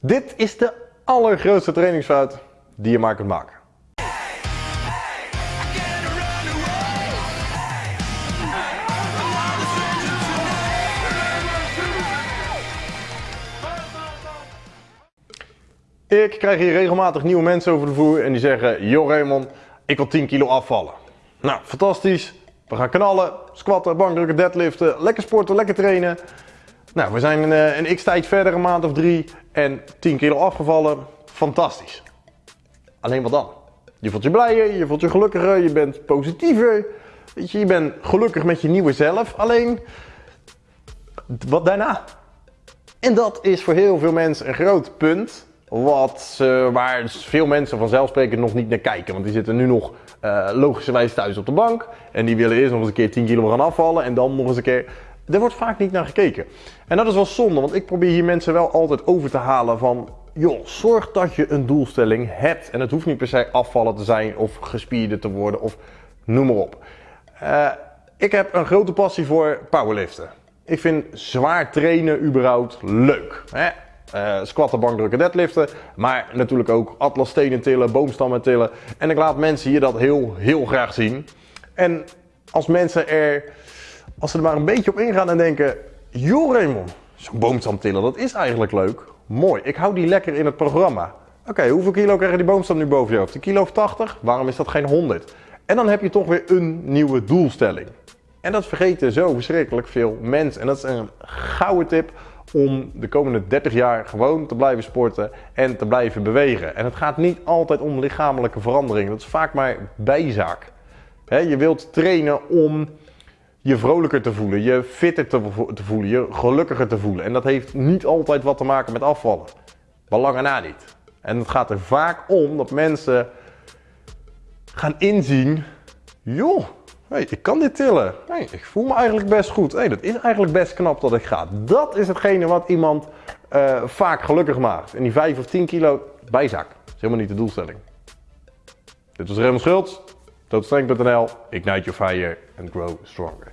Dit is de allergrootste trainingsfout die je maar kunt maken. Ik krijg hier regelmatig nieuwe mensen over de vloer en die zeggen: Joh Raymond, ik wil 10 kilo afvallen. Nou, fantastisch. We gaan knallen, squatten, bankdrukken, deadliften, lekker sporten, lekker trainen. Nou, we zijn een, eh, een x-tijd verder, een maand of drie en 10 kilo afgevallen. Fantastisch. Alleen wat dan? Je voelt je blijer, je voelt je gelukkiger, je bent positiever. Weet je, je bent gelukkig met je nieuwe zelf. Alleen, wat daarna? En dat is voor heel veel mensen een groot punt. Wat, waar veel mensen vanzelfsprekend nog niet naar kijken. Want die zitten nu nog uh, logischerwijs thuis op de bank. En die willen eerst nog eens een keer 10 kilo gaan afvallen. En dan nog eens een keer. Er wordt vaak niet naar gekeken. En dat is wel zonde, want ik probeer hier mensen wel altijd over te halen van. Joh, zorg dat je een doelstelling hebt. En het hoeft niet per se afvallen te zijn of gespierde te worden of noem maar op. Uh, ik heb een grote passie voor powerliften. Ik vind zwaar trainen überhaupt leuk. Hè? Uh, squatten, bankdrukken, deadliften. Maar natuurlijk ook atlasstenen tillen, boomstammen tillen. En ik laat mensen hier dat heel, heel graag zien. En als mensen er, als ze er maar een beetje op ingaan en denken... Joh Raymond, zo'n boomstam tillen, dat is eigenlijk leuk. Mooi, ik hou die lekker in het programma. Oké, hoeveel kilo krijg je die boomstam nu boven je hoofd? Een kilo of 80? Waarom is dat geen 100? En dan heb je toch weer een nieuwe doelstelling. En dat vergeten zo verschrikkelijk veel mensen. En dat is een gouden tip om de komende 30 jaar gewoon te blijven sporten en te blijven bewegen. En het gaat niet altijd om lichamelijke verandering. Dat is vaak maar bijzaak. je wilt trainen om je vrolijker te voelen, je fitter te, te, voelen, je gelukkiger te voelen. En dat heeft niet altijd wat te maken met afvallen. Belangen na niet. En het gaat er vaak om dat mensen gaan inzien, joh, hey, ik kan dit tillen. Hey, ik voel me eigenlijk best goed. Hey, dat is eigenlijk best knap dat ik ga. Dat is hetgene wat iemand uh, vaak gelukkig maakt. En die 5 of 10 kilo bijzak. Dat is helemaal niet de doelstelling. Dit was Raymond Schultz, tootstreng.nl, ignite your fire and grow stronger.